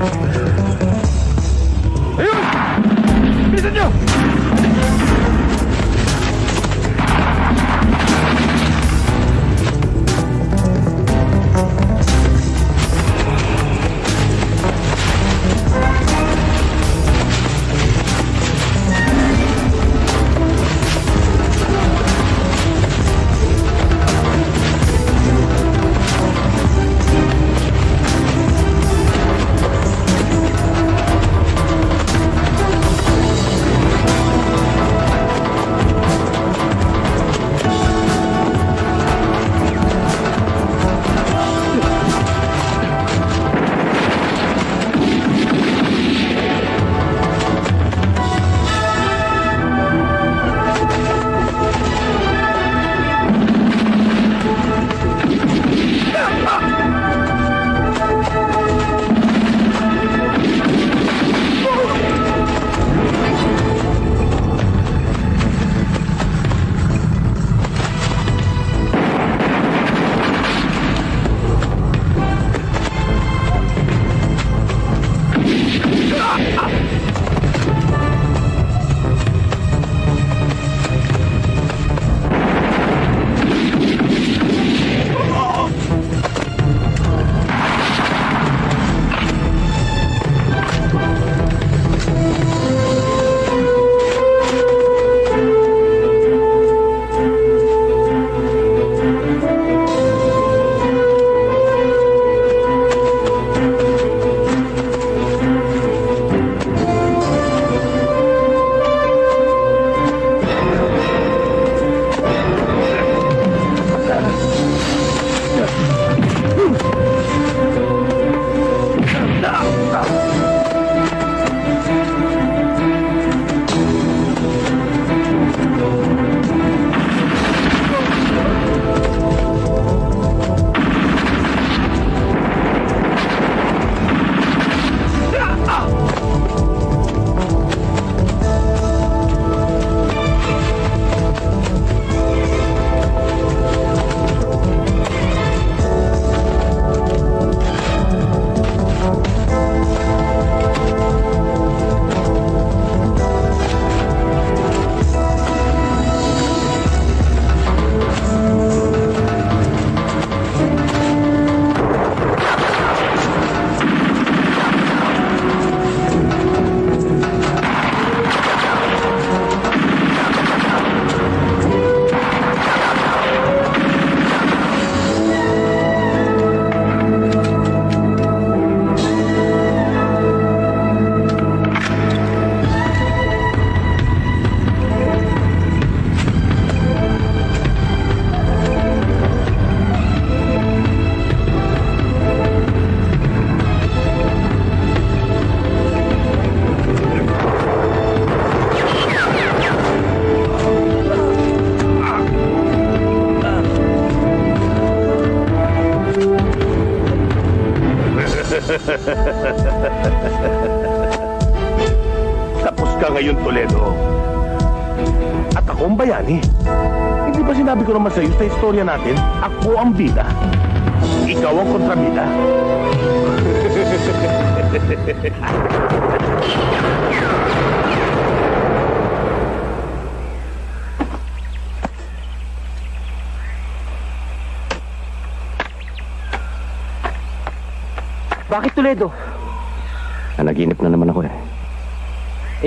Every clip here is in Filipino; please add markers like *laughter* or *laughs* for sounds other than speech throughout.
Ayun!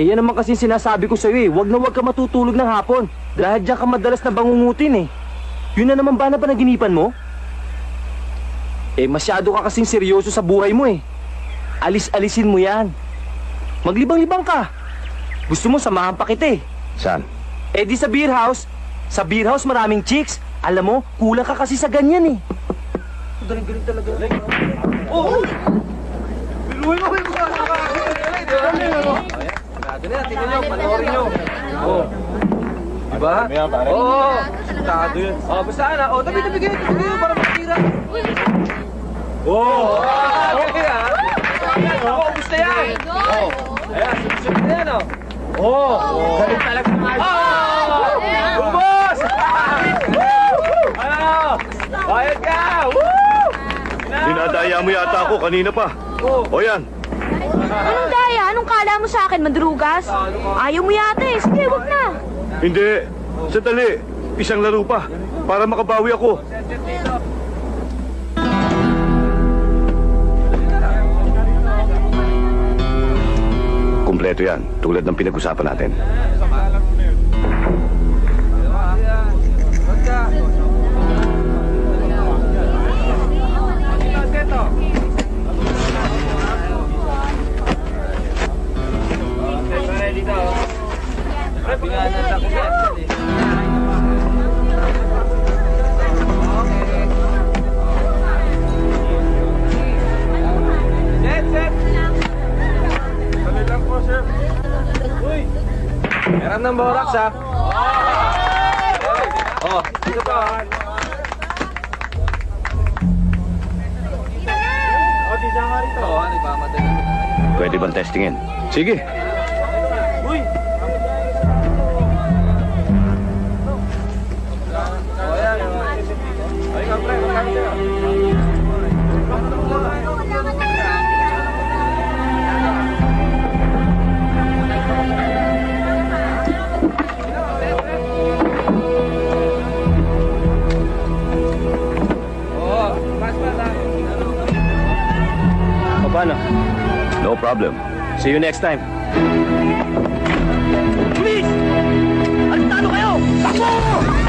Eh yan naman kasi sinasabi ko sa'yo eh. Huwag na huwag ka matutulog ng hapon. Dahil diyan ka madalas na bangungutin eh. Yun na naman ba na panaginipan mo? Eh masyado ka kasing seryoso sa buhay mo eh. Alis-alisin mo yan. Maglibang-libang ka. Gusto mo samahan pa kita eh. Saan? Eh di sa beer house. Sa beer house maraming chicks. Alam mo, kulang ka kasi sa ganyan eh. Galing-galing talaga. Oh! Biluhin mo yung mga Ganun na, tingnan nyo, panoorin nyo. Oh. Diba? Oo. Oh, Sintado yun. Oh, basta na. Oh, tabi, tabi, tabi, tabi, tabi, para makatira. Oh! Ah, okay ah. Oh, gusto yan. Oh. Ayan, susunod na yan, oh. Oh! Galing talaga. Oh! Ubos! Ano? Bayad ka! Woo! Dinadaya mo yata ako kanina pa. Oh. O yan, Anong daya? Anong kala mo sa akin, madrugas? Ayaw mo yata eh. Sige, wag na. Hindi. Sandali. Isang laro pa. Para makabawi ako. Kumpleto yan. Tulad ng pinag-usapan natin. Meron ng borax, ha? Oh, dito pa. Pwede bang testingin? Sige. O paano? No problem. See you next time. Please! Alintado kayo! Takbo!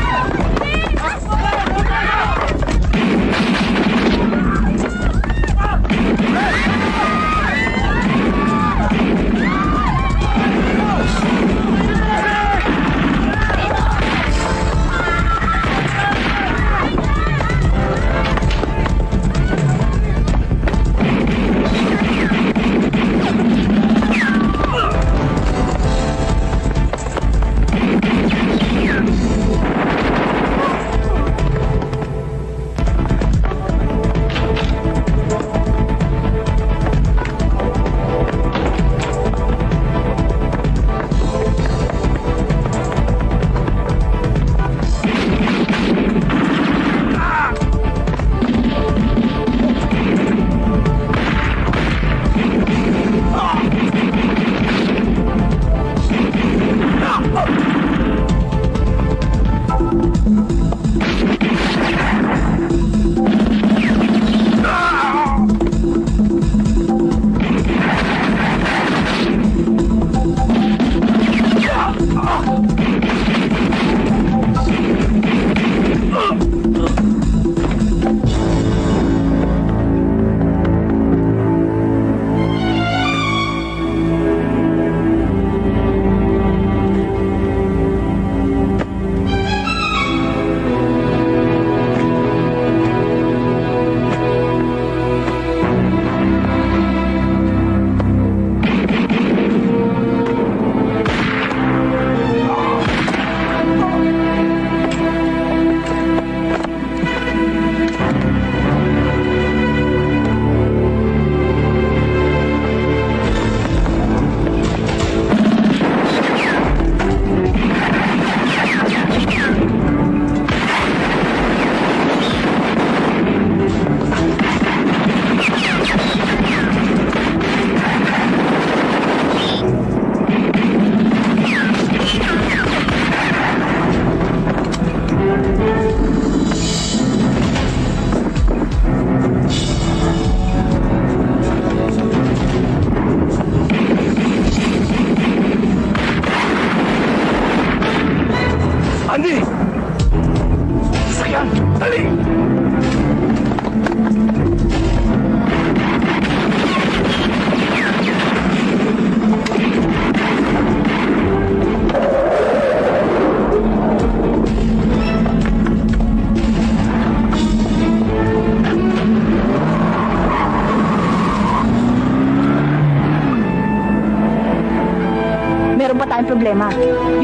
Problema.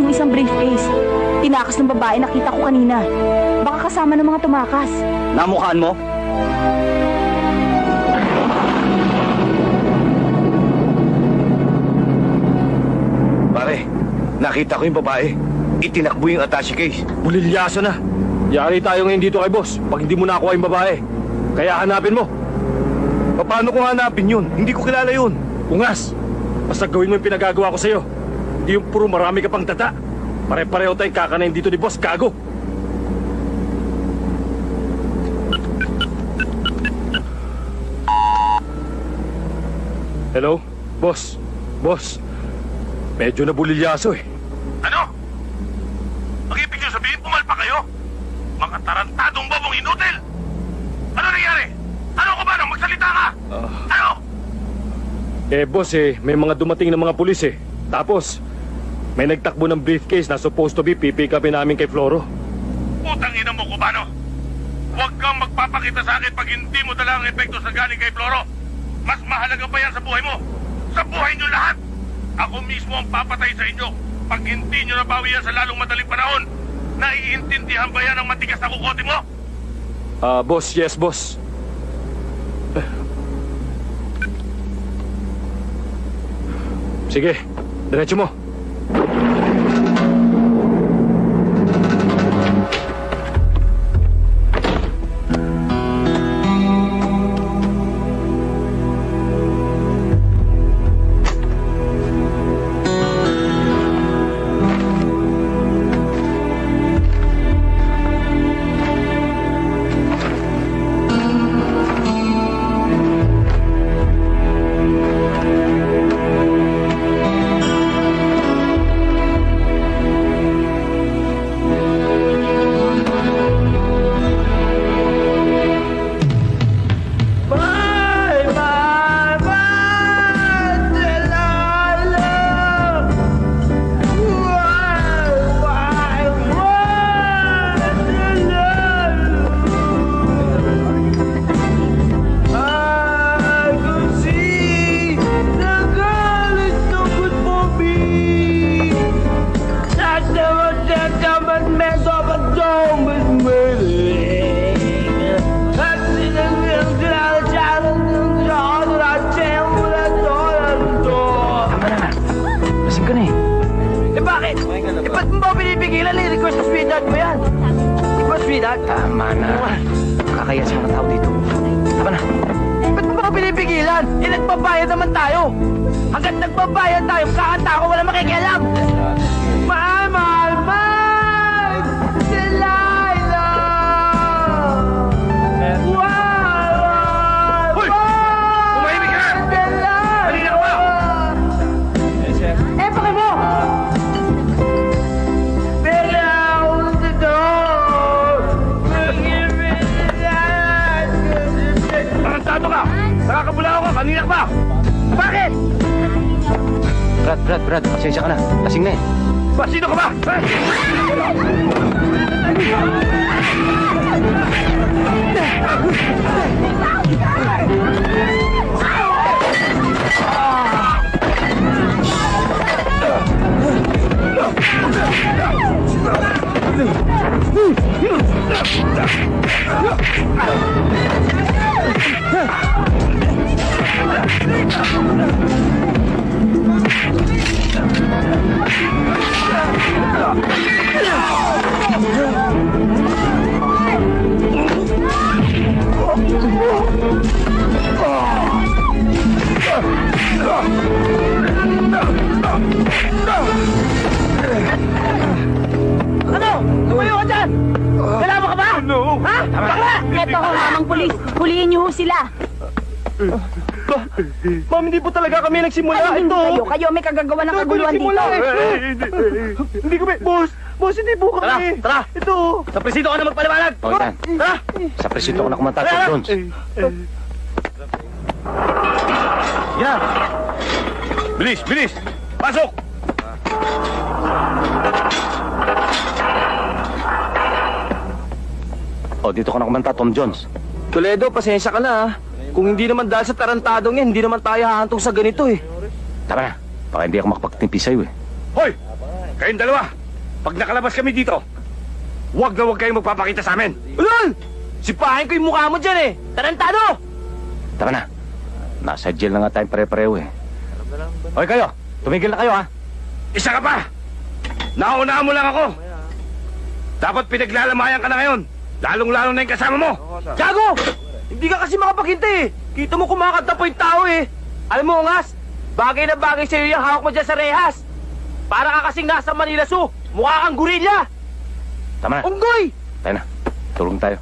Yung isang briefcase. Tinakas ng babae nakita ko kanina. Baka kasama ng mga tumakas. Namukhaan mo? Pare, nakita ko yung babae. Itinakbo yung attache case. Bulilyasa na. Yari tayo ngayon dito kay boss pag hindi mo nakuha yung babae. Kaya hanapin mo. Paano ko hanapin yun? Hindi ko kilala yun. Ungas, basta gawin mo yung pinagagawa ko sa'yo. Hindi yung puro marami ka pang tata. Pare-pareho tayong kakanayin dito ni Boss Gago. Hello? Boss? Boss? Medyo nabulilyaso eh. Ano? Ang ibig niyo sabihin, pumalpa kayo? Mga tarantadong babong inutil! Ano nangyari? Ano ko ba nang magsalita ka? Ano? Eh, boss eh, may mga dumating na mga pulis eh. Tapos, may nagtakbo ng briefcase na supposed to be pipick upin namin kay Floro. Putang ina mo, Cubano! Huwag kang magpapakita sa akin pag hindi mo dala ang epekto sa galing kay Floro. Mas mahalaga pa yan sa buhay mo. Sa buhay niyo lahat. Ako mismo ang papatay sa inyo pag hindi niyo nabawi yan sa lalong madaling panahon. Naiintindihan ba yan ang matigas na kukote mo? Ah, boss, yes, boss. Sige, diretso mo. Thank you. Talaga kami nagsimula. Ano hindi kayo? Kayo may kagagawa ng kaguluhan dito. Hindi kami, boss. Boss, hindi po Tara, tara! Ito. Sa presido ka na magpaliwanag! O, yan. Tara! Sa presinto ko na kumanta, Tom Jones. Yan! Bilis, bilis! Pasok! O, dito ka na kumanta, Tom Jones. Toledo, pasensya ka na ah. Kung hindi naman dahil sa tarantadong yan, hindi naman tayo hahantong sa ganito eh. Tama na. Baka hindi ako makapagtimpi sa'yo eh. Hoy! Kayong dalawa! Pag nakalabas kami dito, huwag na huwag kayong magpapakita sa amin! Ulol! Sipahin ko yung mukha mo dyan eh! Tarantado! Tama na. Nasa jail na nga tayong pare-pareho eh. Hoy kayo, tumigil na kayo ha. Isa ka pa! Naunahan mo lang ako! Dapat pinaglalamayan ka na ngayon! Lalong-lalo na yung kasama mo! Gago! Kasi makapaghintay eh. Kita mo kumakanta po yung tao eh. Alam mo, Ngas, Bagay na bagay sa'yo yung hawak mo dyan sa rehas. Para ka kasing nasa Manila Zoo. Mukha kang gorilla. Tama na. Unggoy! Tayo na. Tulong tayo.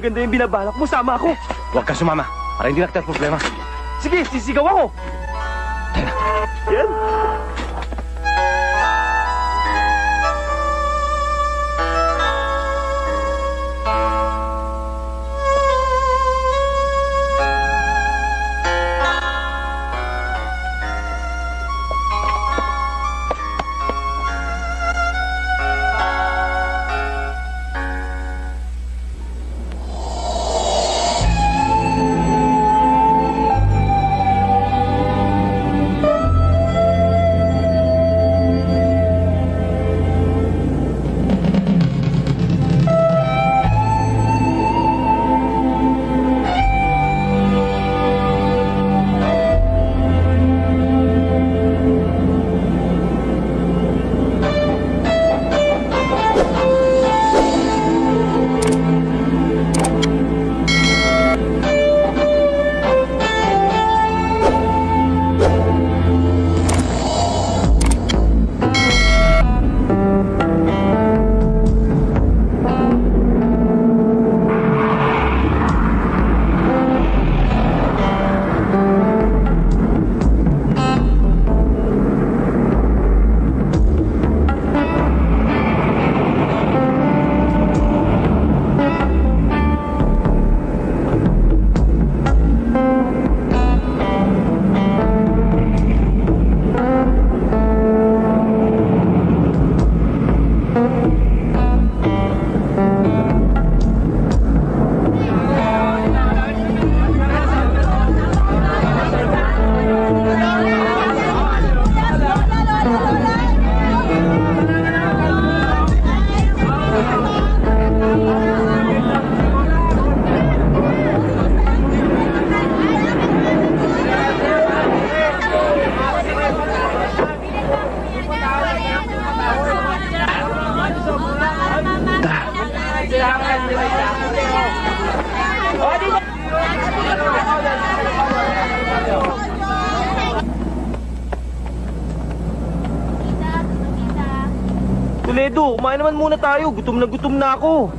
Maganda yung binabalak mo. Sama ako. Huwag ka sumama. Para hindi na kita problema. Sige, sisigaw ako. Yan. Gutom na gutom na ako.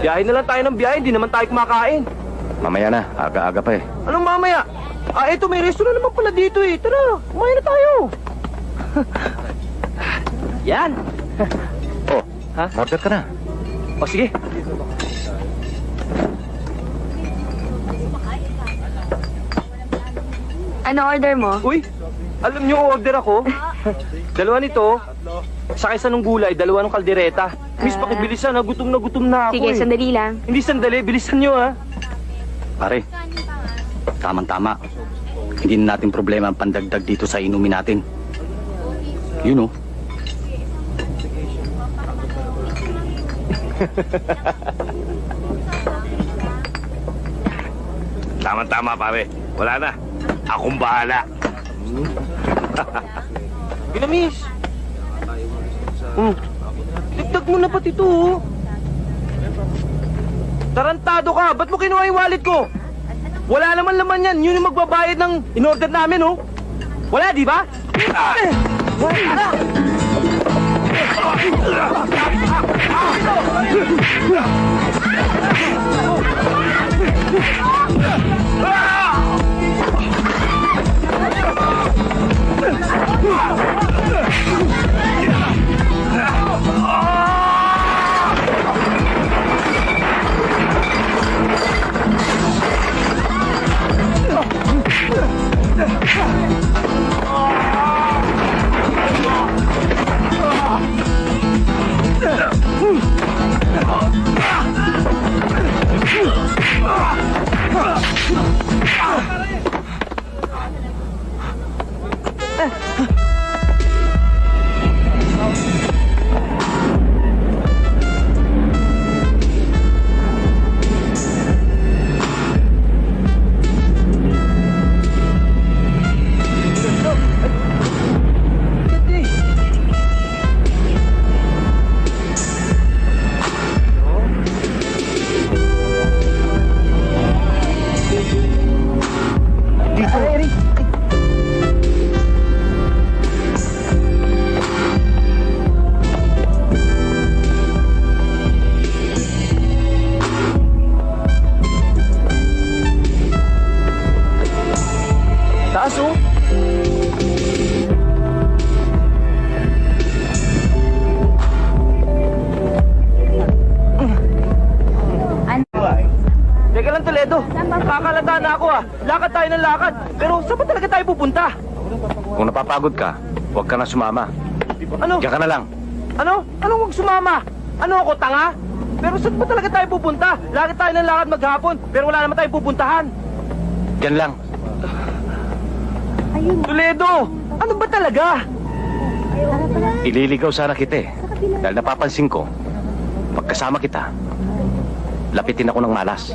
Biyahe na lang tayo ng biyahe, hindi naman tayo kumakain. Mamaya na. Aga-aga pa eh. Anong mamaya? Ah, eto, may restaurant naman pala dito eh. Tara, kumain na tayo. *laughs* Yan. Oh, *laughs* Ha? order ka na. O sige. Ano order mo? Uy, alam niyo order ako? *laughs* dalawa nito, sa isa ng gulay, dalawa ng kaldereta. Miss, Ah. pakibilisan na, gutom na gutom na ako Sige, eh. sandali lang. Hindi sandali, bilisan niyo ha. Pare, tamang-tama. Hindi na natin problema ang pandagdag dito sa inumin natin. You know, *laughs* Tama-tama, pare. Wala na. Akong bahala. Gina, miss. *laughs* Hmm. Pati ito, oh. Tarantado ka! Ba't mo kinuha yung wallet ko? Wala naman laman yan. Yun yung magbabayad ng in-order namin, oh. Wala, di ba? Eh, Wala! Napapagod ka, huwag ka na sumama. Ano? Diyan ka na lang. Ano? Ano huwag sumama? Ano ako, tanga? Pero saan ba talaga tayo pupunta? Lakad tayo ng lakad maghapon, pero wala naman tayong pupuntahan. Diyan lang. Toledo! Ano ba talaga? Ililigaw sana kita eh. Dahil napapansin ko, pagkasama kita, lapitin ako ng malas.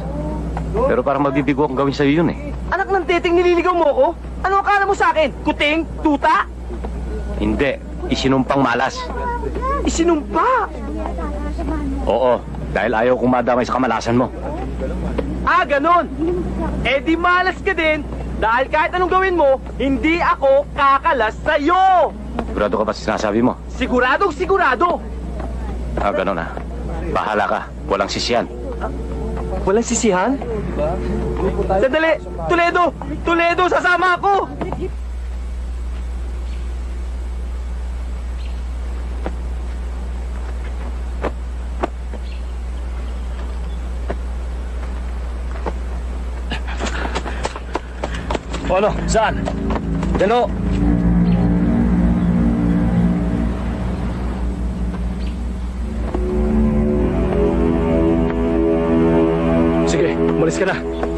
Pero parang mabibigo akong gawin sa'yo yun eh. Anak ng titing nililigaw mo ko? Ano akala mo sa akin? Kuting? Tuta? Hindi, isinumpang malas. Isinumpa! Oo, dahil ayaw kong madamay sa kamalasan mo. Ah, ganon! Eh di malas ka din dahil kahit anong gawin mo, hindi ako kakalas sa'yo! Sigurado ka ba sa sinasabi mo? Siguradong sigurado! Ah, ganun ah. Bahala ka, walang sisyan. Walang sisihan? Sandali! Toledo! Toledo, sasama ako! Ano, saan? Yan ka na.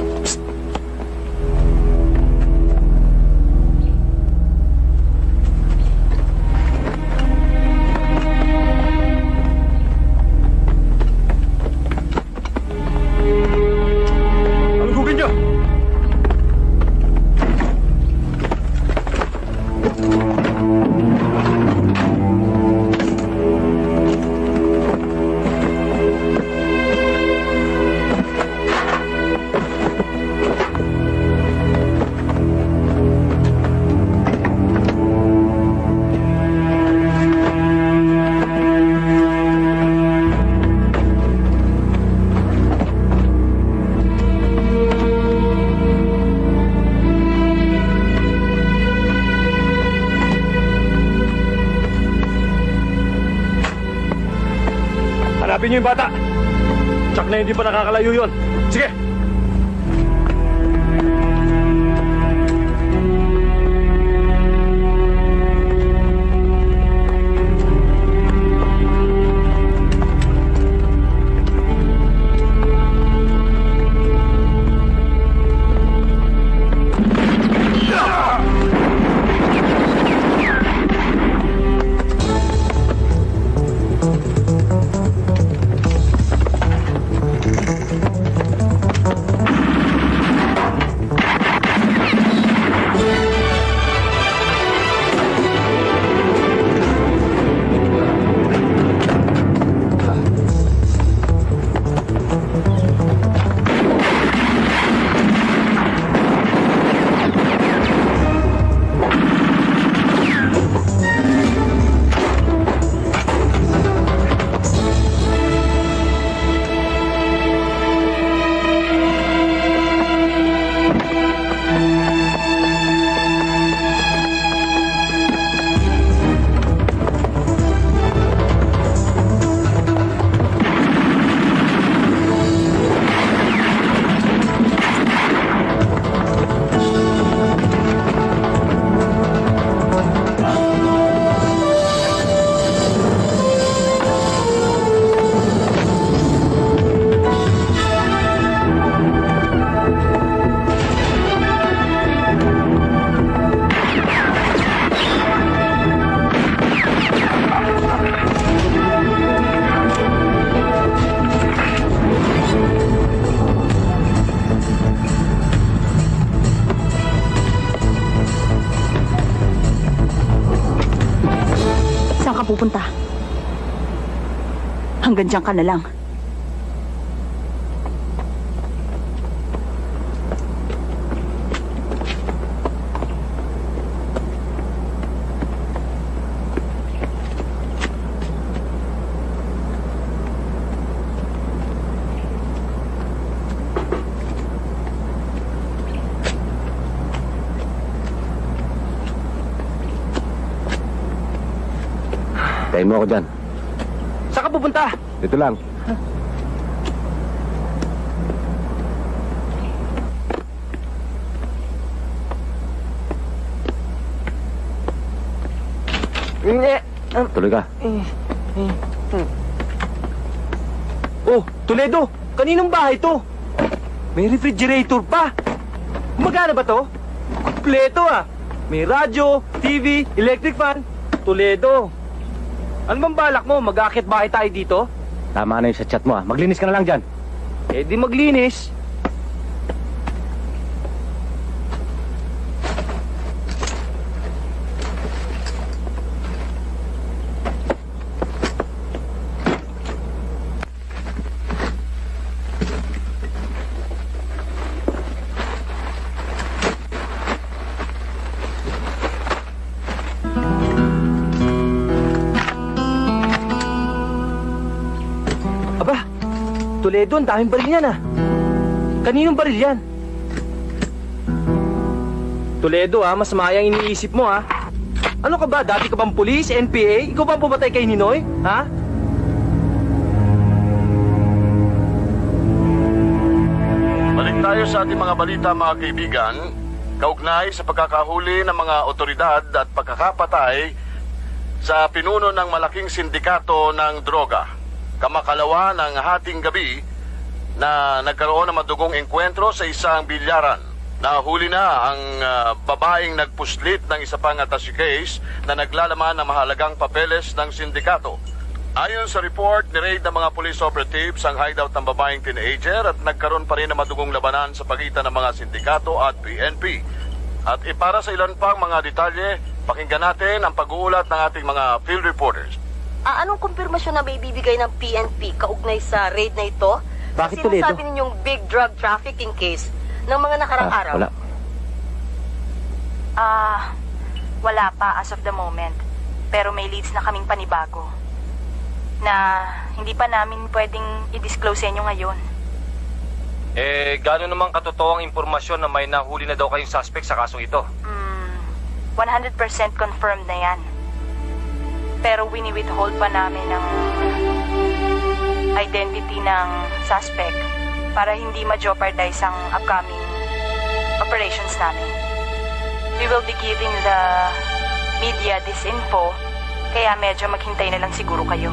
Hindi pa nakakalayo Dyan ka na lang. Tayo mo ako dyan. Dito lang. Hindi. Tuloy ka. Oh, Toledo! Kaninong bahay to? May refrigerator pa! Gumagana ba to? Kompleto ah! May radyo, TV, electric fan. Toledo! Ano bang balak mo? Mag-akit bahay tayo dito? Tama na yung sa chat mo ah. Maglinis ka na lang dyan. Eh di maglinis. Ang daming baril yan ah. Kaninong baril yan? Toledo ah, mas mayang iniisip mo ah. Ano ka ba? Dati ka bang pulis, NPA? Ikaw ba ang pumatay kay Ninoy? Ha? Balik tayo sa ating mga balita mga kaibigan. Kaugnay sa pagkakahuli ng mga otoridad at pagkakapatay sa pinuno ng malaking sindikato ng droga. Kamakalawa ng hating gabi na nagkaroon ng madugong engkwentro sa isang bilyaran. Nahuli na ang ah, babaeng nagpuslit ng isa pang attache case na naglalaman ng mahalagang papeles ng sindikato. Ayon sa report, ni-raid ng mga police operatives ang hideout ng babaeng teenager at nagkaroon pa rin ng madugong labanan sa pagitan ng mga sindikato at PNP. At ipara sa ilan pang mga detalye, pakinggan natin ang pag-uulat ng ating mga field reporters. Ah, anong kumpirmasyon na may bibigay ng PNP kaugnay sa raid na ito? Bakit, Sinasabi Toledo? ninyong big drug trafficking case ng mga nakarang Ah, araw. wala. Ah, wala pa as of the moment. Pero may leads na kaming panibago. Na hindi pa namin pwedeng i-disclose sa inyo ngayon. Eh, gano'n naman katotoo ang impormasyon na may nahuli na daw kayong suspect sa kasong ito? Hmm, 100% confirmed na yan. Pero wini-withhold pa namin ang identity ng suspect para hindi ma-jeopardize ang upcoming operations namin. We will be giving the media this info, kaya medyo maghintay na lang siguro kayo.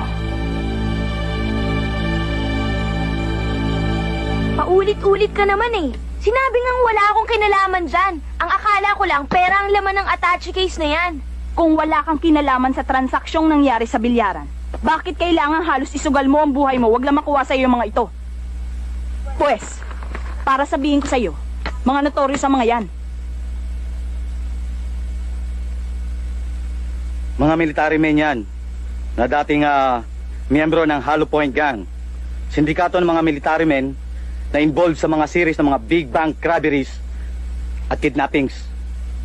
Paulit-ulit ka naman eh. Sinabi ngang wala akong kinalaman dyan. Ang akala ko lang, pera ang laman ng attache case na yan. Kung wala kang kinalaman sa transaksyong nangyari sa bilyaran, bakit kailangan halos isugal mo ang buhay mo wag lang makuha sa iyo mga ito? Pwes, para sabihin ko sa iyo, mga notorious ang mga yan. Mga military men yan na dating ah, miyembro ng Hollow Point Gang. Sindikato ng mga military men na involved sa mga series ng mga big bank robberies at kidnappings.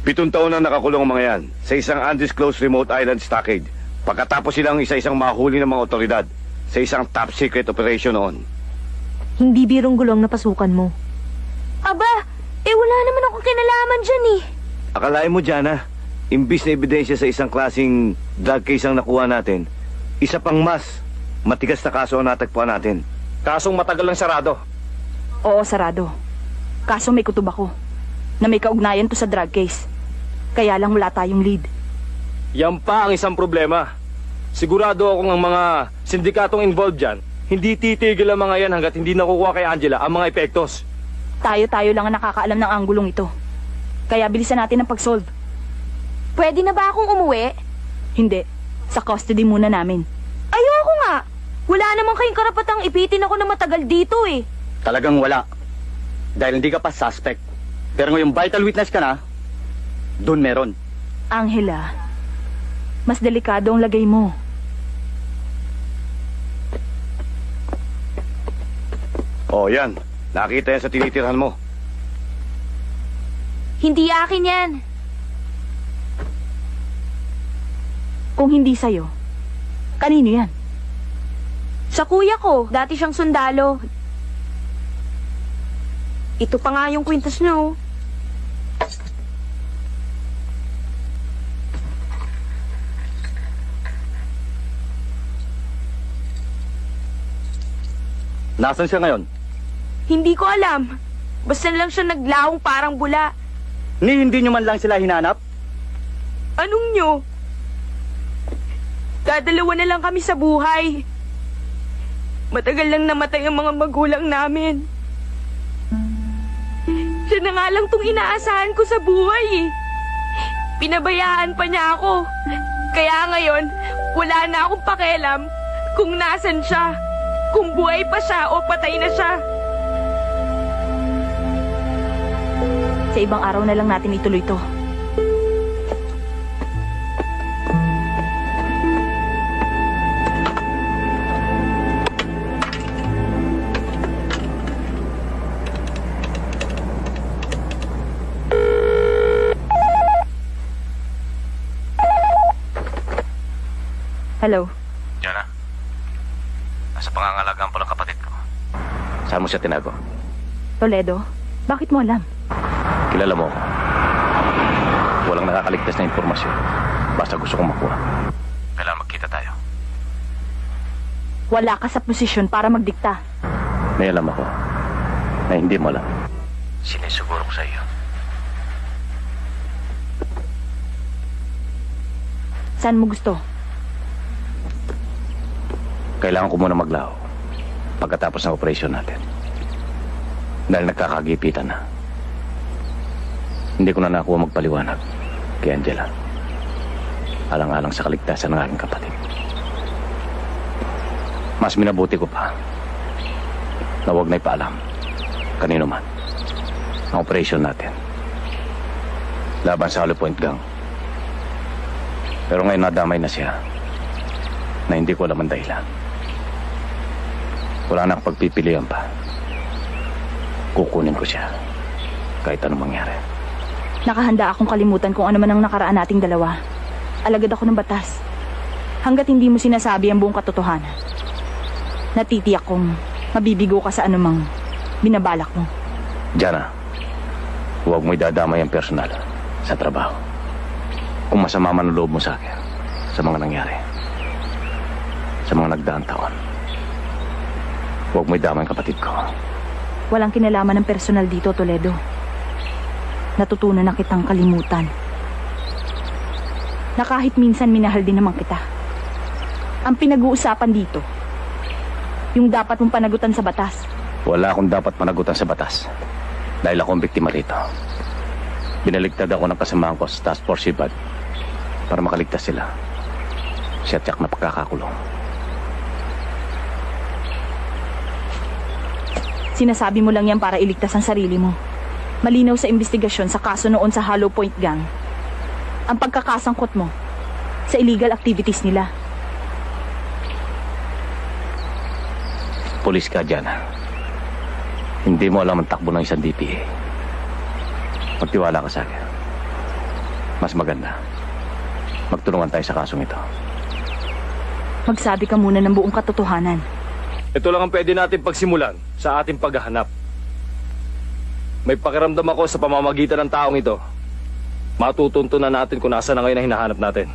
Pitong taon na nakakulong ang mga yan sa isang undisclosed remote island stockade. Pagkatapos silang isa-isang mahuli ng mga otoridad sa isang top secret operation noon. Hindi birong gulong na pasukan mo. Aba, eh wala naman akong kinalaman dyan eh. Akalain mo, Jana, imbis na ebidensya sa isang klasing drug case ang nakuha natin, isa pang mas matigas na kaso ang natagpuan natin. Kasong matagal lang sarado. Oo, sarado. Kaso may kutub ako na may kaugnayan to sa drug case. Kaya lang wala tayong lead. Yan pa ang isang problema. Sigurado akong ang mga sindikatong involved dyan, hindi titigil ang mga yan hanggat hindi nakukuha kay Angela ang mga epektos. Tayo-tayo lang ang nakakaalam ng anggulong ito. Kaya bilisan natin ang pag-solve. Pwede na ba akong umuwi? Hindi. Sa custody muna namin. Ayoko nga. Wala naman kayong karapatang ipitin ako na matagal dito eh. Talagang wala. Dahil hindi ka pa suspect. Pero ngayong vital witness ka na, dun meron. Angela, mas delikado ang lagay mo. Oh, yan. Nakita yan sa tinitirhan mo. Hindi akin yan. Kung hindi sa'yo, kanino yan? Sa kuya ko, dati siyang sundalo. Ito pa nga yung kwintas niya, oh. Nasaan siya ngayon? Hindi ko alam. Basta lang siya naglawong parang bula. Ni hindi nyo man lang sila hinanap? Anong nyo? Dadalawa na lang kami sa buhay. Matagal lang namatay ang mga magulang namin. Siya na nga lang tong inaasahan ko sa buhay eh. Pinabayaan pa niya ako. Kaya ngayon, wala na akong pakialam kung nasan siya. Kung buhay pa siya o patay na siya. Sa ibang araw na lang natin ituloy to. Hello. Jana, nasa pangangalagaan po ng kapatid ko. Saan mo siya tinago? Toledo, bakit mo alam? Kilala mo ako. Walang nakakaligtas na impormasyon. Basta gusto kong makuha. Kailangan magkita tayo. Wala ka sa posisyon para magdikta. May alam ako na hindi mo alam. Sinisuguro ko sa iyo. Saan mo gusto? Kailangan ko muna maglaho pagkatapos ng operasyon natin. Dahil nagkakagipitan na. Hindi ko na nakuha magpaliwanag kay Angela. Alang-alang sa kaligtasan ng aking kapatid. Mas minabuti ko pa na huwag na ipaalam kanino man ang operasyon natin. Laban sa Hollow Point Gang. Pero ngayon nadamay na siya na hindi ko alam ang dahilan. Wala na akong pagpipilian pa. Kukunin ko siya. Kahit anong mangyari. Nakahanda akong kalimutan kung ano man ang nakaraan nating dalawa. Alagad ako ng batas. Hanggat hindi mo sinasabi ang buong katotohanan. Natitiyak kong mabibigo ka sa anumang binabalak mo. Jana, huwag mo idadamay ang personal sa trabaho. Kung masama man ang loob mo sa akin sa mga nangyari. Sa mga nagdaang taon. Huwag mo idamay kapatid ko. Walang kinalaman ng personal dito, Toledo. Natutunan na kitang kalimutan. Na kahit minsan minahal din naman kita. Ang pinag-uusapan dito, yung dapat mong panagutan sa batas. Wala akong dapat panagutan sa batas. Dahil ako ang biktima rito. Binaligtad ako ng kasamahan ko sa Task Force Sibad para makaligtas sila. Siya tiyak na pagkakakulong. Sinasabi mo lang yan para iligtas ang sarili mo. Malinaw sa investigasyon sa kaso noon sa Hollow Point Gang. Ang pagkakasangkot mo sa illegal activities nila. Polis ka dyan. Hindi mo alam ang takbo ng isang DPA. Magtiwala ka sa akin. Mas maganda. Magtulungan tayo sa kasong ito. Magsabi ka muna ng buong katotohanan. Ito lang ang pwede natin pagsimulan sa ating paghahanap. May pakiramdam ako sa pamamagitan ng taong ito. Matutunto na natin kung nasa na ngayon ang hinahanap natin.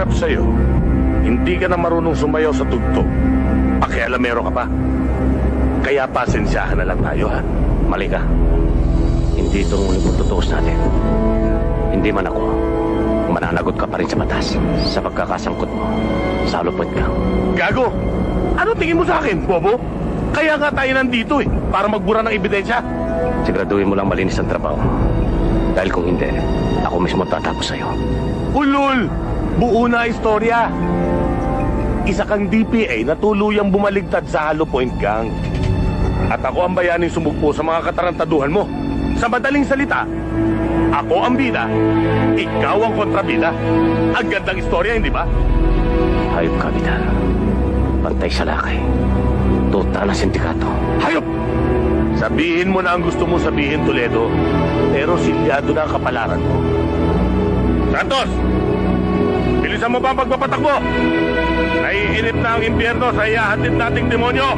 Hirap sa'yo. Hindi ka na marunong sumayaw sa tugtog. Pakialamero ka pa. Kaya pasensyahan na lang tayo, ha? Mali ka. Hindi itong huling pagtutuos natin. Hindi man ako. Mananagot ka pa rin sa batas sa pagkakasangkot mo sa Hollow Point Gang. Gago! Ano tingin mo sa akin, Bobo? Kaya nga tayo nandito eh, para magbura ng ebidensya. Siguraduhin mo lang malinis ang trabaho. Dahil kung hindi, ako mismo tatapos sa'yo. Ulul! Buo na istorya. Isa kang DPA na tuluyang bumaligtad sa Hollow Point Gang. At ako ang bayaning sumugpo sa mga katarantaduhan mo. Sa madaling salita, ako ang bida, ikaw ang kontrabida. Ang gandang istorya, hindi ba? Hayop ka, Vidal. Pantay sa laki. Tuta ng sindikato. Hayop! Sabihin mo na ang gusto mo sabihin, Toledo. Pero silyado na ang kapalaran mo. Santos! Bilisan mo ba ang pagpapatakbo? Naiinip na ang impyerno sa iyahatid nating demonyo!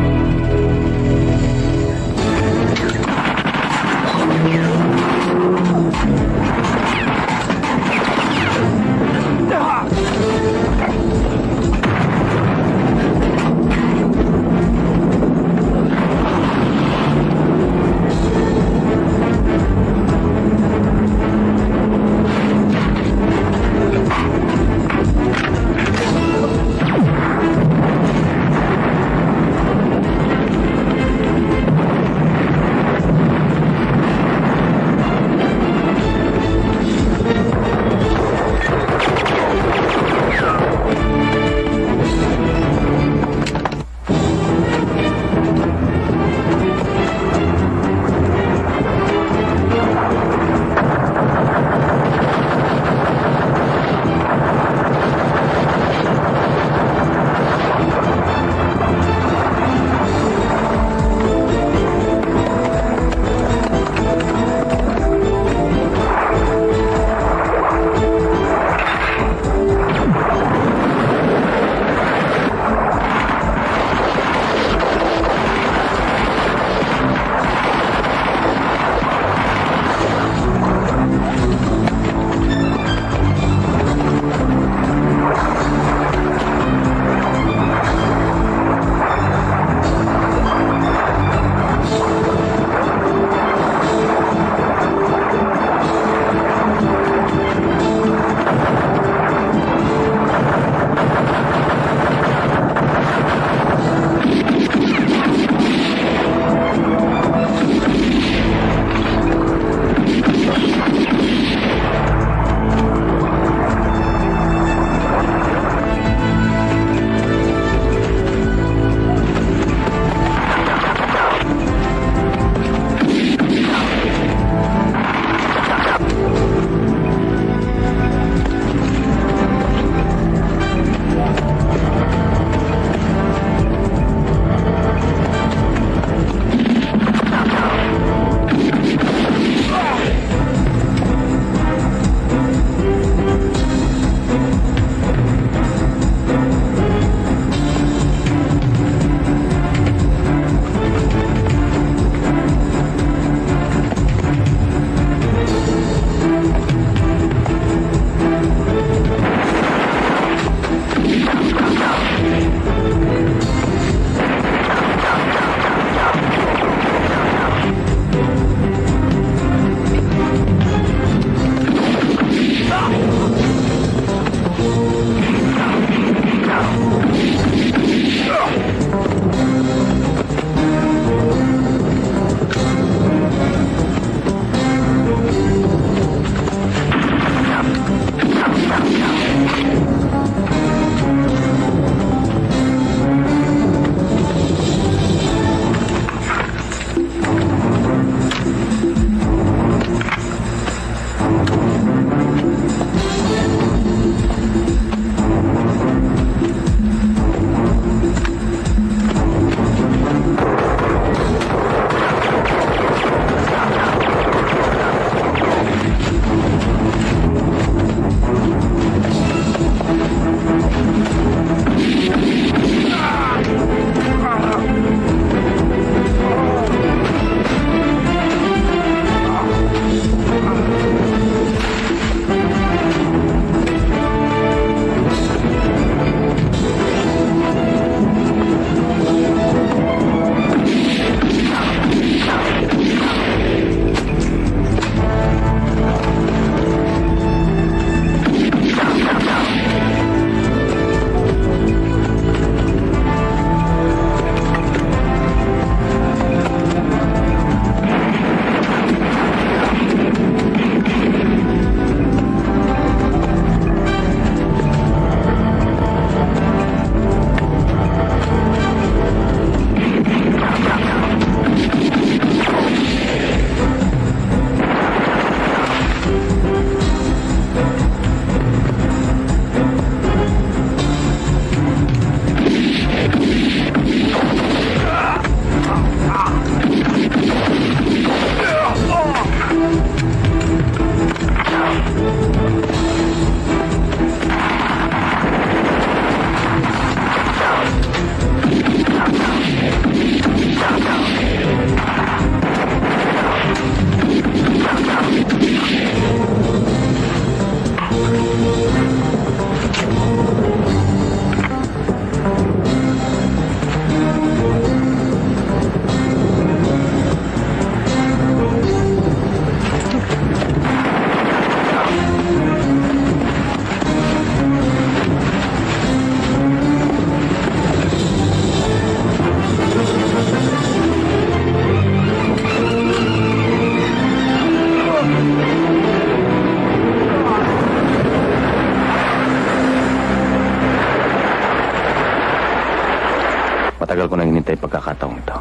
Pagkakataong ito.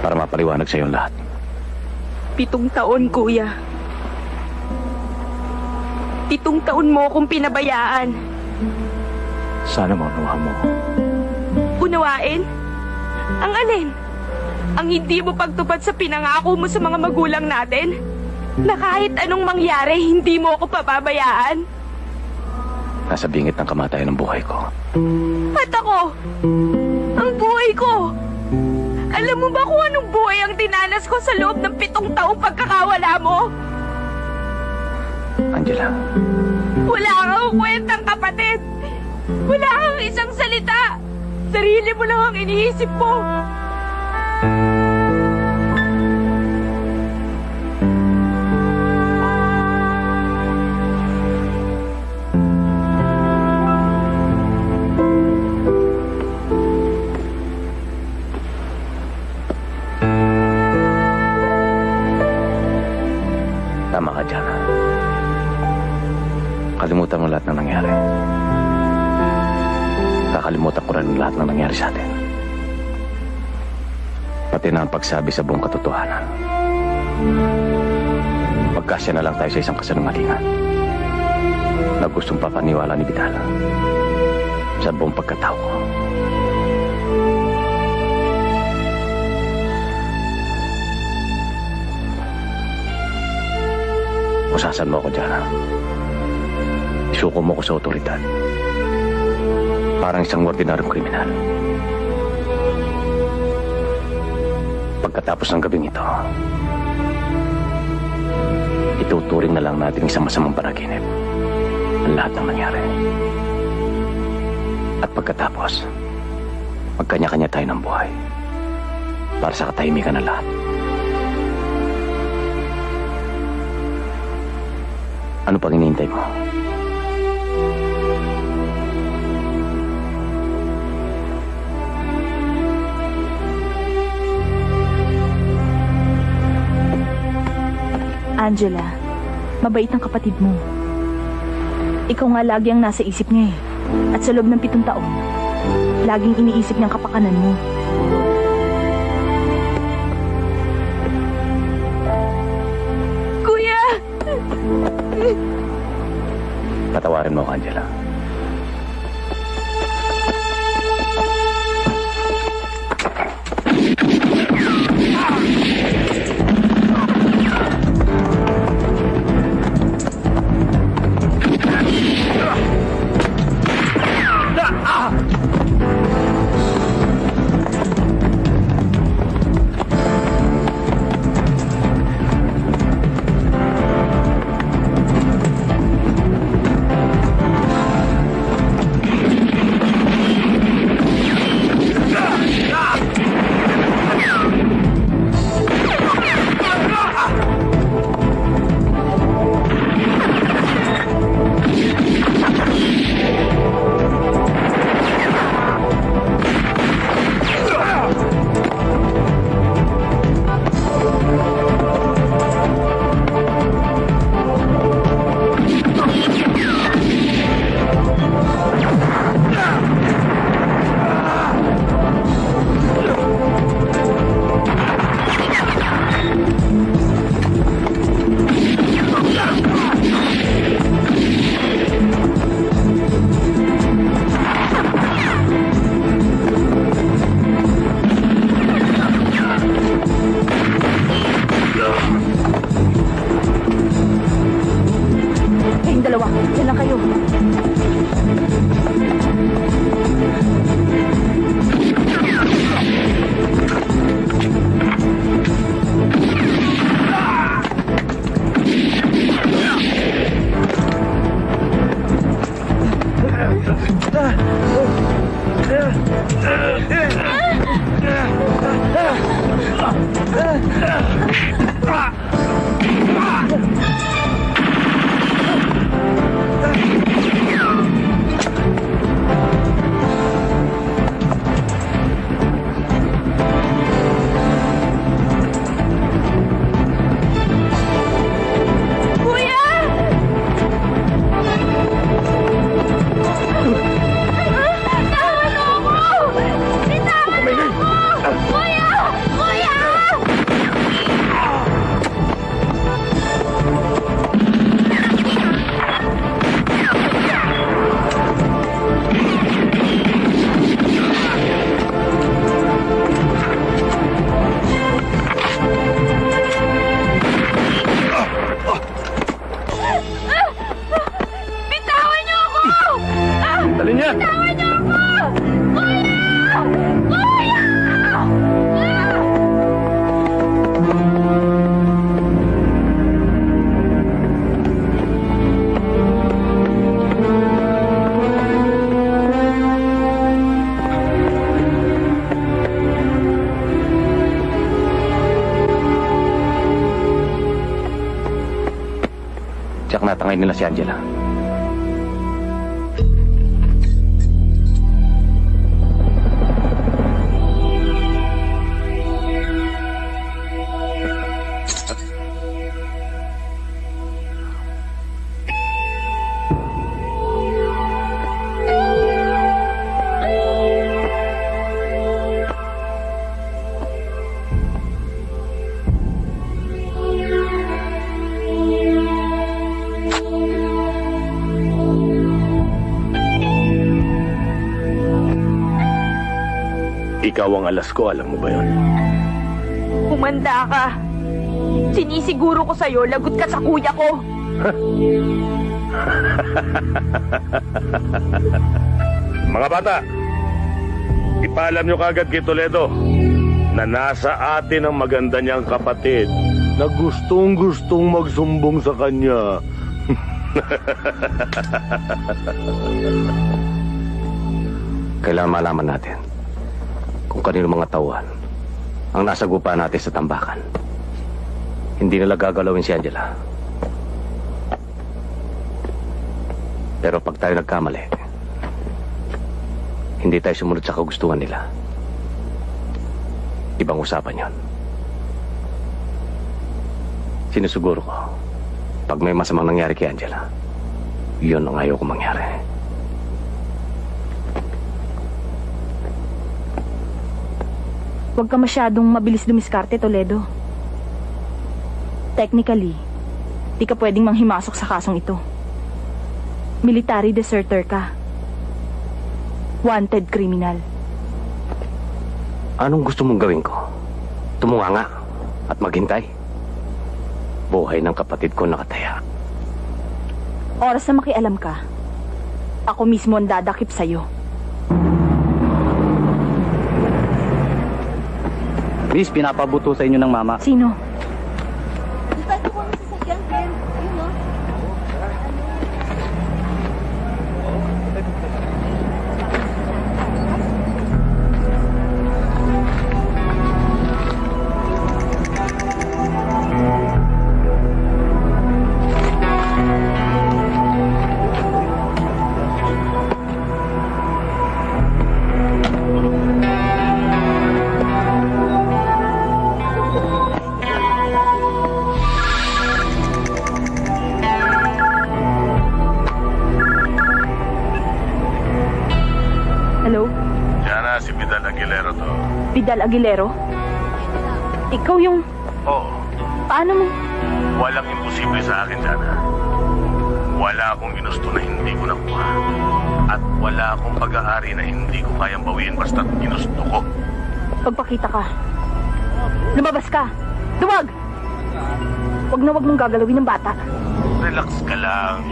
Para mapaliwanag sa iyo ang lahat. Pitong taon, kuya. Pitong taon mo akong pinabayaan. Sana maunawa mo. Unawain? Ang alin? Ang hindi mo pagtupad sa pinangako mo sa mga magulang natin? Na kahit anong mangyari, hindi mo ako pababayaan? Nasa bingit ng kamatayan ng buhay ko. At ako? Buhay ko? Alam mo ba kung anong buhay ang dinanas ko sa loob ng pitong taong pagkakawala mo? Angela, Wala kang kwentang kapatid. Wala kang isang salita. Sarili mo lang ang iniisip mo. Na ang pagsabi sa buong katotohanan. Magkasya na lang tayo sa isang kasalungalingan na gustong papaniwala ni Vidal sa buong pagkatao ko. Usasan mo ako ha? Isuko mo ko sa otoridad. Parang isang ordinaryong kriminal. Pagkatapos ng gabing ito, ituturing na lang natin isang masamang panaginip ang lahat ng nangyari. At pagkatapos, magkanya-kanya tayo ng buhay para sa katahimikan ng lahat. Ano pang hinihintay mo? Angela, mabait ang kapatid mo. Ikaw nga lagi ang nasa isip niya eh. At sa loob ng pitong taon, laging iniisip niyang kapakanan mo. Ikaw ang alas ko, alam mo ba yun? Humanda ka. Sinisiguro ko sa'yo, lagot ka sa kuya ko. *laughs* Mga bata, ipaalam nyo kagad kay Toledo na nasa atin ang maganda niyang kapatid na gustong gustong magsumbong sa kanya. *laughs* Kailangan malaman natin kanino mga tauhan ang nasa gupa natin sa tambakan. Hindi nila gagalawin si Angela. Pero pag tayo nagkamali, hindi tayo sumunod sa kagustuhan nila. Ibang usapan yon. Sinusuguro ko, pag may masamang nangyari kay Angela, yun ang ayaw ko mangyari. Huwag ka masyadong mabilis dumiskarte, Toledo. Technically, di ka pwedeng manghimasok sa kasong ito. Military deserter ka. Wanted criminal. Anong gusto mong gawin ko? Tumunga nga at maghintay. Buhay ng kapatid ko nakataya. Oras na makialam ka. Ako mismo ang dadakip sa'yo. Miss, pinapabuto sa inyo ng mama. Sino? Aguilero? Ikaw yung... Oo, Paano mo? walang imposible sa akin, Jana. Wala akong ginusto na hindi ko nakuha. At wala akong pag-aari na hindi ko kayang bawiin basta't ginusto ko. Pagpakita ka. Lumabas ka. Duwag! Huwag na wag mong gagalawin ng bata. Relax ka lang.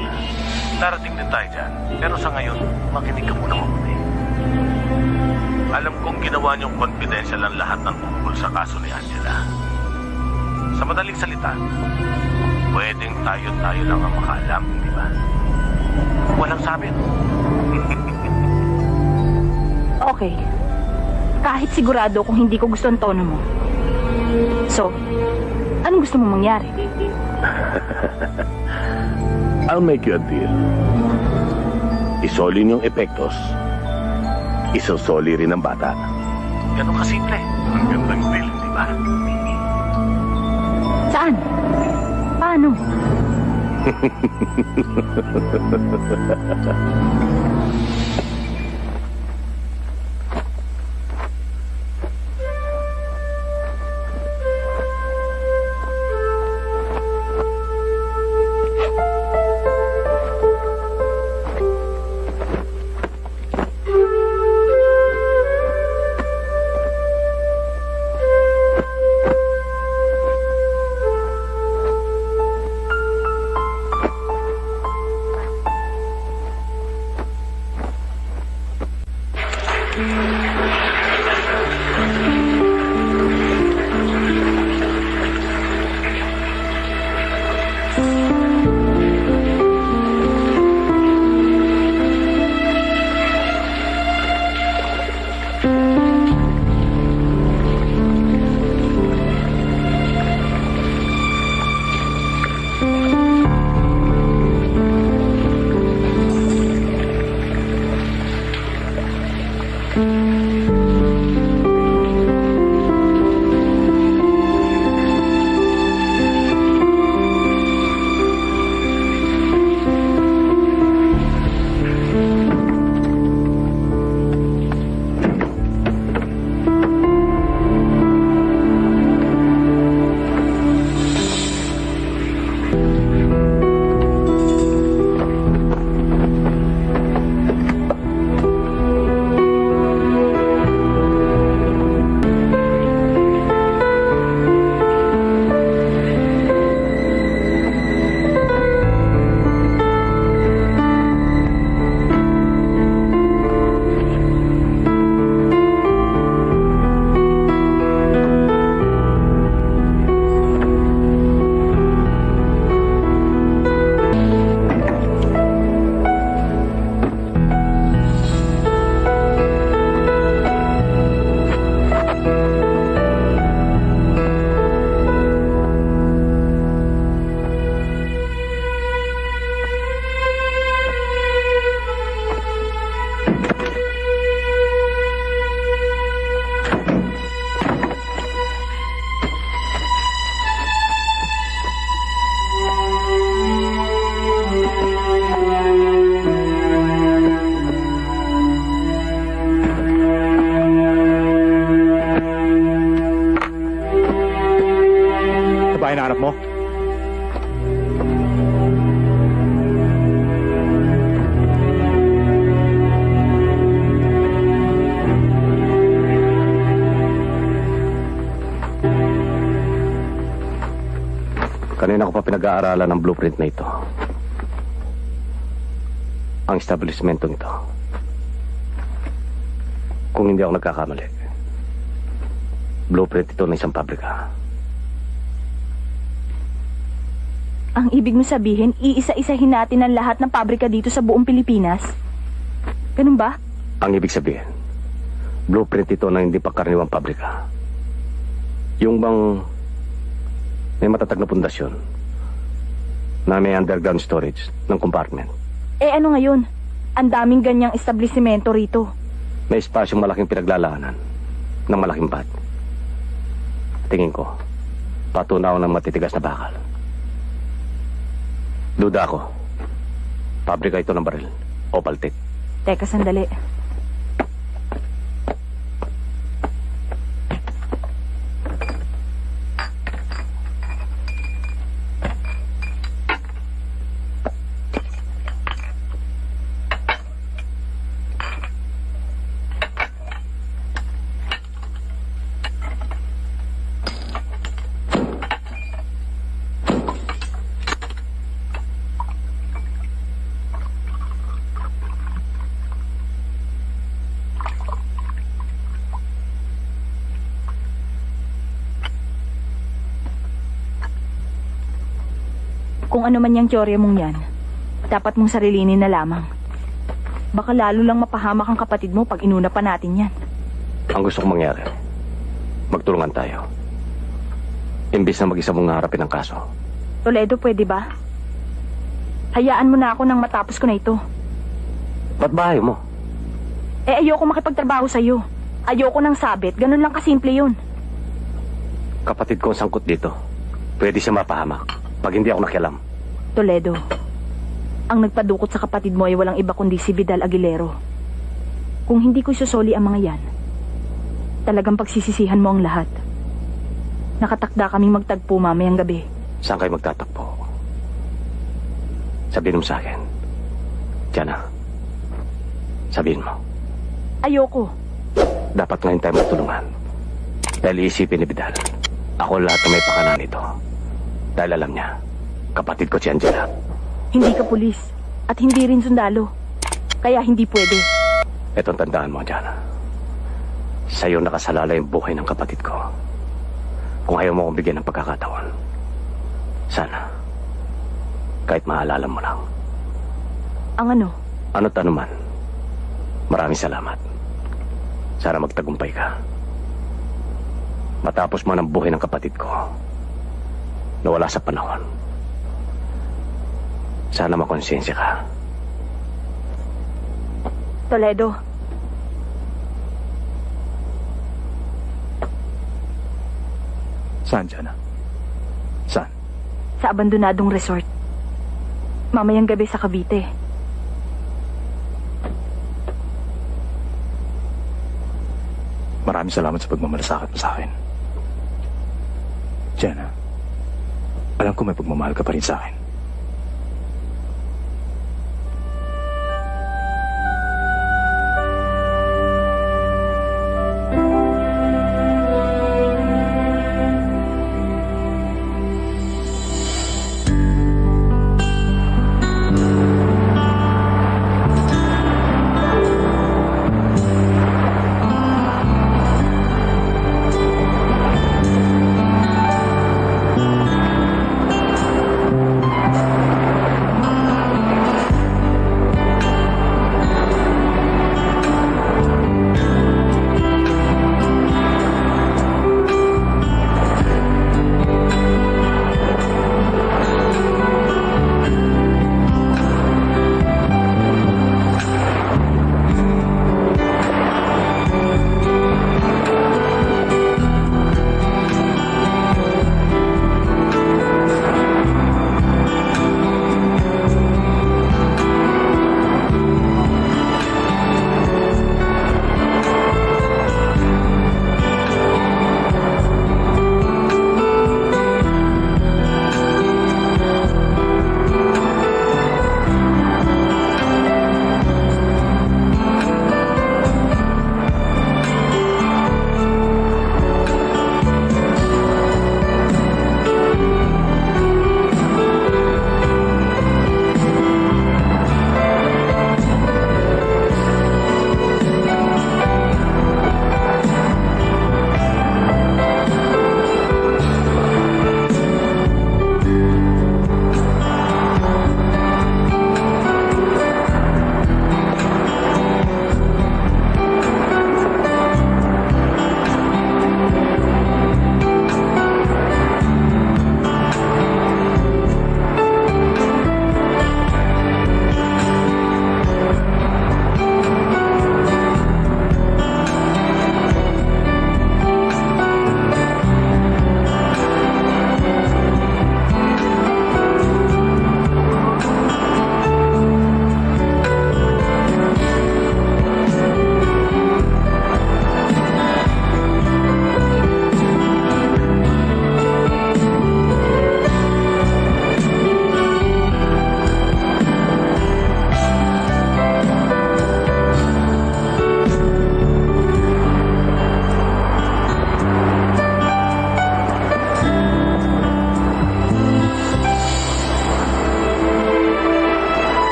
Darating din tayo dyan. Pero sa ngayon, makinig ka muna mabuti. Kong ginawa niyong confidential ang lahat ng tungkol sa kaso ni Angela. Sa madaling salita, pwedeng tayo-tayo lang ang makaalam, di ba? Walang sabi. *laughs* Okay. Kahit sigurado kung hindi ko gusto ang tono mo. So, anong gusto mong mangyari? *laughs* I'll make you a deal. Isoli niyong epektos. Isosoli rin ang bata. Ganun kasimple. Ang gandang will, di ba? Saan? Paano? *laughs* Pinag-aaralan ng blueprint na ito. Ang establishmentong ito. Kung hindi ako nagkakamali, blueprint ito ng isang pabrika. Ang ibig mo sabihin, iisa-isahin natin ang lahat ng pabrika dito sa buong Pilipinas? Ganun ba? Ang ibig sabihin, blueprint ito ng hindi pangkaraniwang pabrika. Yung bang may matatag na pundasyon na may underground storage ng compartment. Eh ano ngayon? Ang daming ganyang establishmento rito. May espasyong malaking pinaglalaanan ng malaking bat. Tingin ko, patunaw ng matitigas na bakal. Duda ako. Pabrika ito ng baril. O paltik. Teka, sandali. Kung ano man yung teorya mong yan, dapat mong sarilinin na lamang. Baka lalo lang mapahamak ang kapatid mo pag inuna pa natin yan. Ang gusto kong mangyari, magtulungan tayo. Imbis na mag-isa mong harapin ang kaso. Toledo, pwede ba? Hayaan mo na ako nang matapos ko na ito. Ba't ba ayaw mo? Eh, ayoko makipagtrabaho sa'yo. Ayoko ng sabit. Ganun lang kasimple yun. Kapatid ko ang sangkot dito. Pwede siya mapahamak pag hindi ako nakialam. Toledo, ang nagpadukot sa kapatid mo ay walang iba kundi si Vidal Aguilero. Kung hindi ko susoli ang mga yan, talagang pagsisisihan mo ang lahat. Nakatakda kaming magtagpo mamayang gabi. Saan kayo magtatakbo? Sabihin mo sa akin. Diana, sabihin mo. Ayoko. Dapat ngayon tayo magtulungan. Dahil iisipin ni Vidal, ako lahat na may pakanan nito. Dahil alam niya, kapatid ko si Angela. Hindi ka pulis. At hindi rin sundalo. Kaya hindi pwede. Etong tandaan mo, Diana. Sa'yo nakasalala yung buhay ng kapatid ko. Kung ayaw mo akong bigyan ng pagkakataon, sana, kahit maalala mo lang, Ang ano? ano't ano man, maraming salamat. Sana magtagumpay ka. Matapos man ang buhay ng kapatid ko, nawala sa panahon. Sana makonsensya ka. Toledo, Saan, Jana? Saan? sa abandonadong resort. Mamayang gabi sa Cavite. Maraming salamat sa pagmamalasakit mo sa akin. Jana, alam ko may pagmamahal ka pa rin sa akin.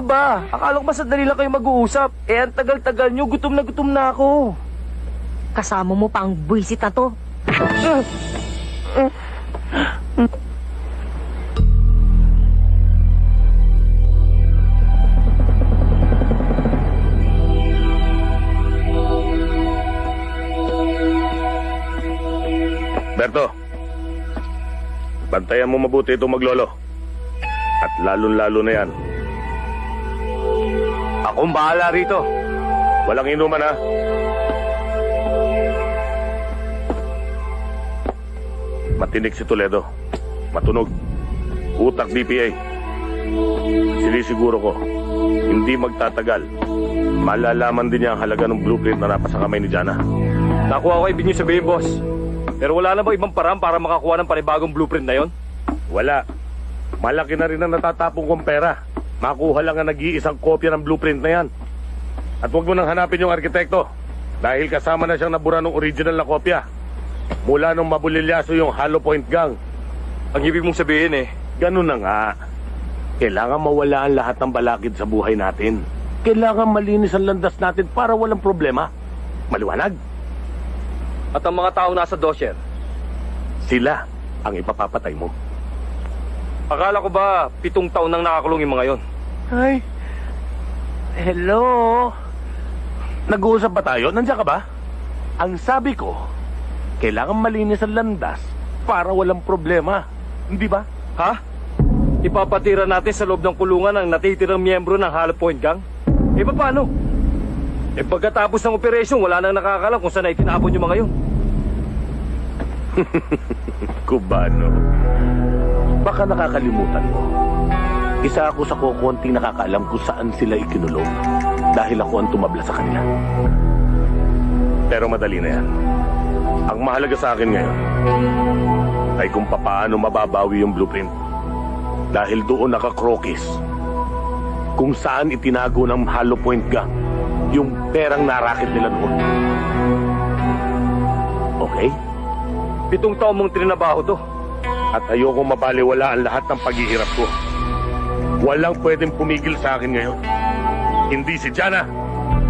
Ano ba? Akala ko ba sandali lang kayo mag-uusap? Eh, ang tagal-tagal nyo, gutom na gutom na ako. Kasama mo pa ang buwisit na to. Berto, bantayan mo mabuti itong maglolo. At lalong-lalo na yan. Akong bahala rito. Walang inuman ha. Matinig si Toledo. Matunog. Utak DPA. Sinisiguro ko, hindi magtatagal. Malalaman din niya ang halaga ng blueprint na napasa kamay ni Jana. Nakuha ko ibig niyo sabihin, boss. Pero wala na ba ibang paraan para makakuha ng panibagong blueprint na yon? Wala. Malaki na rin ang natatapong kong pera. Makuha lang ang nag-iisang kopya ng blueprint na yan. At huwag mo nang hanapin yung arkitekto. Dahil kasama na siyang nabura ng original na kopya. Mula nung mabulilyaso yung Hollow Point Gang. Ang ibig mong sabihin eh, Ganun na nga. Kailangan mawala ang lahat ng balakid sa buhay natin. Kailangan malinis ang landas natin para walang problema. Maliwanag? at ang mga tao nasa dosyer. Sila ang ipapapatay mo. Akala ko ba pitong taon nang nakakulong yung mga yon? Ay. Hello. Nag-uusap ba tayo? Nandiyan ka ba? Ang sabi ko, kailangan malinis ang landas para walang problema. Hindi ba? Ha? Ipapatira natin sa loob ng kulungan ang natitirang miyembro ng Hollow Point Gang? Eh paano? Eh pagkatapos ng operasyon, wala nang nakakalam kung saan na itinapon yung mga yun. *laughs* Kubano. Baka nakakalimutan mo. Isa ako sa kukunting nakakaalam kung saan sila ikinulong dahil ako ang tumabla sa kanila. Pero madali na yan. Ang mahalaga sa akin ngayon ay kung papaano mababawi yung blueprint. Dahil doon nakakrokis kung saan itinago ng Hollow Point Gang yung perang narakit nila noon. Okay? Pitong taon mong trinabaho to. At ayokong mabaliwala ang lahat ng paghihirap ko. Walang pwedeng pumigil sa akin ngayon. Hindi si Jana,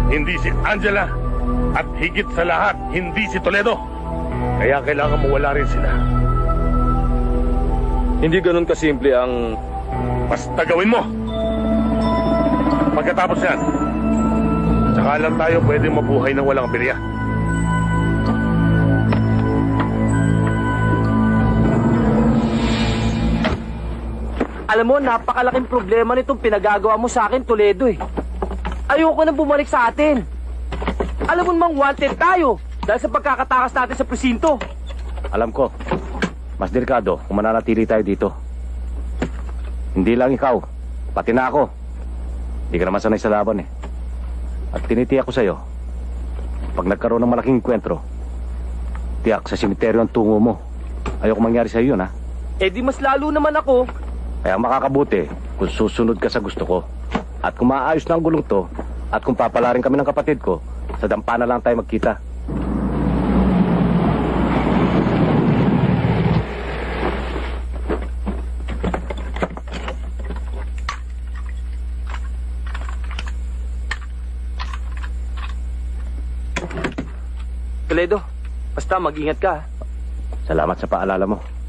hindi si Angela, at higit sa lahat, hindi si Toledo. Kaya kailangan mawala rin sila. Hindi ganun kasimple ang... Basta gawin mo! Pagkatapos yan, saka lang tayo pwedeng mabuhay ng walang birya. Alam mo, napakalaking problema nitong pinagagawa mo sa akin, Toledo eh. Ayoko nang bumalik sa atin. Alam mo namang wanted tayo dahil sa pagkakatakas natin sa presinto. Alam ko, mas delikado kung mananatili tayo dito. Hindi lang ikaw, pati na ako. Hindi ka naman sanay sa laban eh. At tinitiyak ko sa'yo, pag nagkaroon ng malaking enkwentro, tiyak sa simeteryo ang tungo mo. Ayoko mangyari sa'yo yun, ha? Eh di mas lalo naman ako. Kaya makakabuti kung susunod ka sa gusto ko. At kung maayos na ang gulong to, at kung papalarin kami ng kapatid ko, sa dampa na lang tayo magkita. Toledo, basta mag-ingat ka. Salamat sa paalala mo.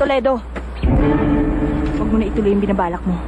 Toledo, huwag mo na ituloy yung binabalak mo.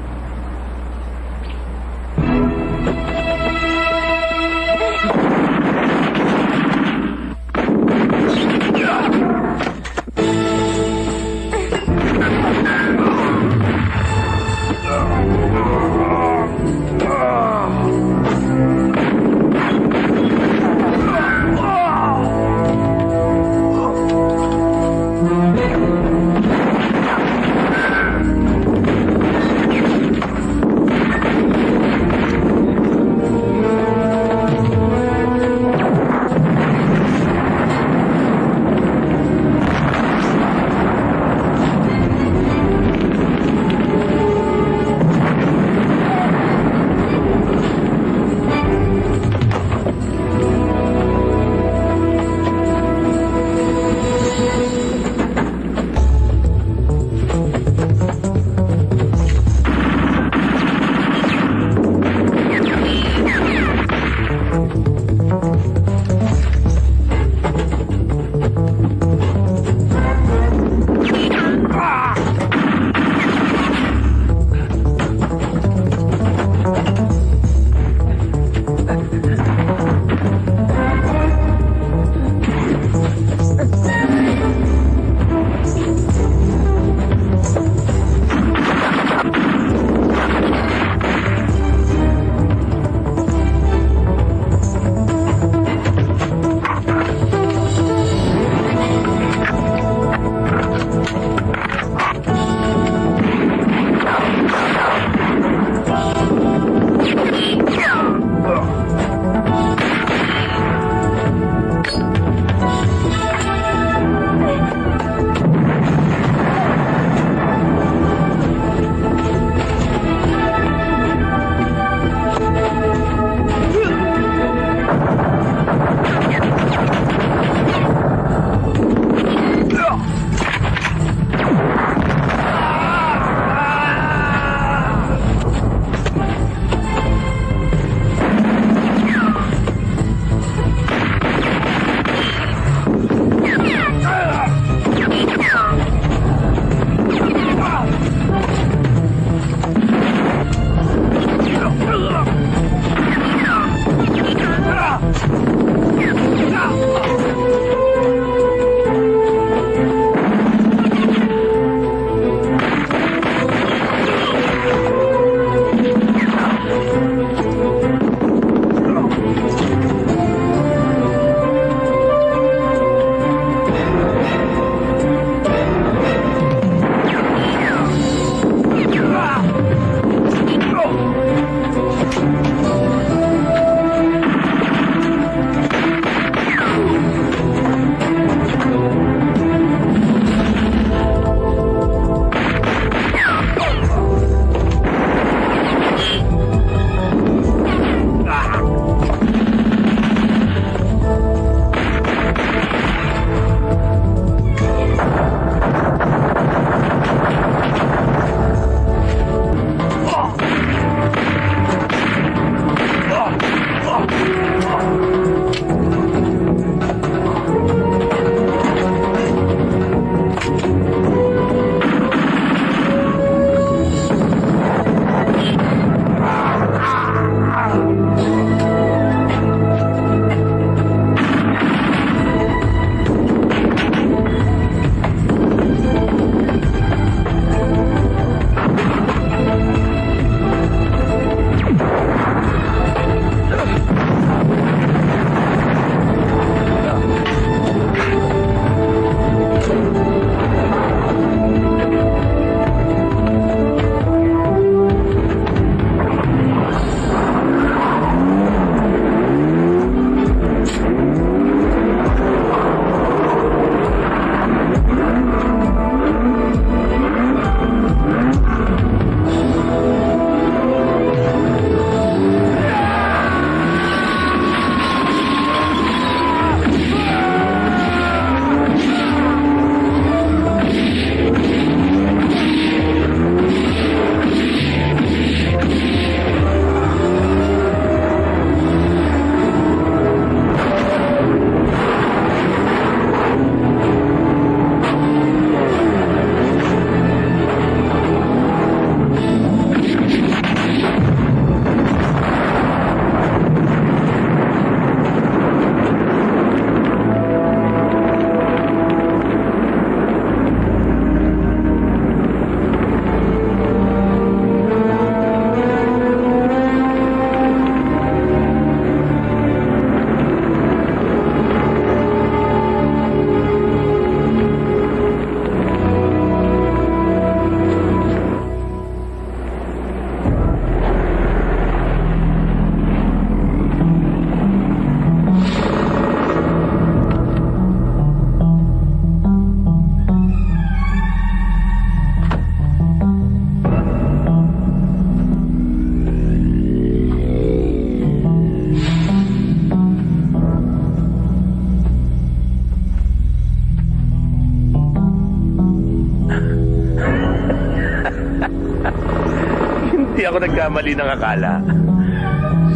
Nagkamali ng akala.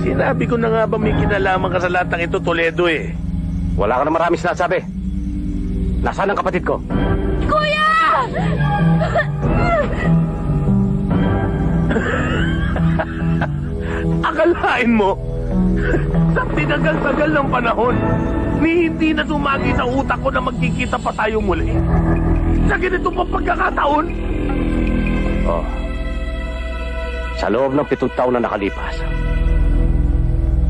Sinabi ko na nga ba may kinalaman ka sa latang ito, Toledo eh. Wala ka na marami sinasabi. Nasaan ang kapatid ko? Kuya! Akalain mo, sa tinagal-tagal ng panahon, ni hindi na sumagi sa utak ko na magkikita pa tayo muli. Sa ganito pa pagkakataon, Sa loob ng pitong taon na nakalipas,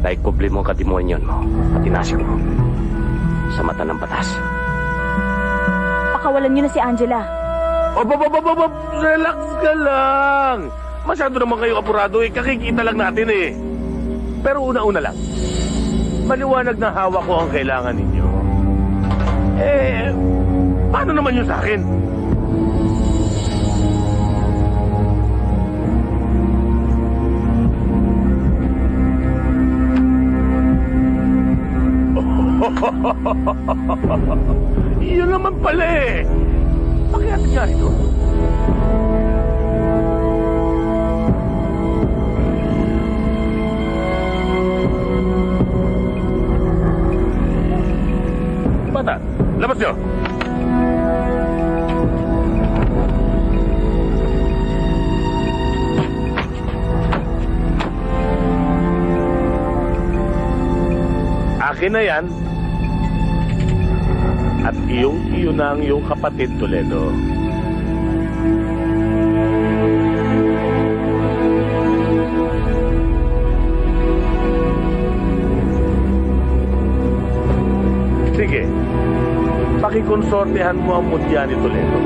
naikubli mo ang kadimonyon mo at tinasik mo sa mata ng batas. Pakawalan niyo na si Angela. Ob, ob, ob, ob, relax ka lang. Masyado naman kayo apurado eh. Kakikita lang natin eh. Pero una-una lang. Maliwanag na hawak ko ang kailangan ninyo. Eh, paano naman yun sa akin? *laughs* Yun naman pala eh. Pakiat nga ito. Bata, labas nyo. Akin na yan. At iyong iyo na ang iyong kapatid, Toledo. Sige, pakikonsortehan mo ang mutya ni Toledo.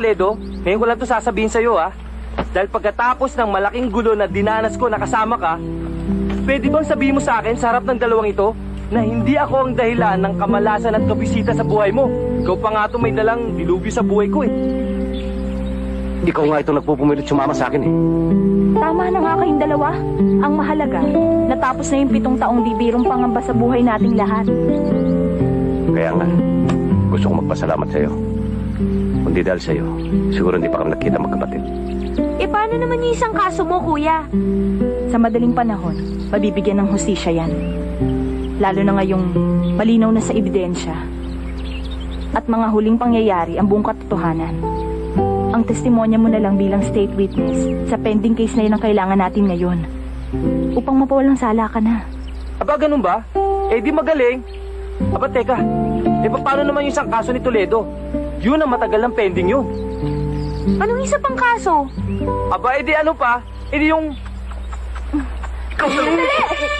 Toledo, ngayon ko lang to sasabihin sa'yo, ah. Dahil pagkatapos ng malaking gulo na dinanas ko na kasama ka, pwede bang sabihin mo sa akin sa harap ng dalawang ito na hindi ako ang dahilan ng kamalasan at kabisita sa buhay mo? Ikaw pa nga to may dalang dilubyo sa buhay ko, eh. Ikaw nga itong nagpupumilit sumama sa akin eh. Tama na nga kayong dalawa. Ang mahalaga, natapos na yung pitong taong di birong pangamba sa buhay nating lahat. Kaya nga, gusto kong magpasalamat sa'yo. Kundi dahil sa'yo, siguro hindi pa kami nakita magkapatid. E paano naman yung isang kaso mo, kuya? Sa madaling panahon, mabibigyan ng hustisya yan. Lalo na ngayong malinaw na sa ebidensya. At mga huling pangyayari ang buong katotohanan. Ang testimonya mo na lang bilang state witness sa pending case na yun ang kailangan natin ngayon. Upang mapawalang sala ka na. Aba, ganun ba? Eh, di magaling. Aba, teka. Eh, paano naman yung isang kaso ni Toledo? Yun ang matagal ng pending yun. Anong isa pang kaso? Aba, edi ano pa? Edi yung... Sandali!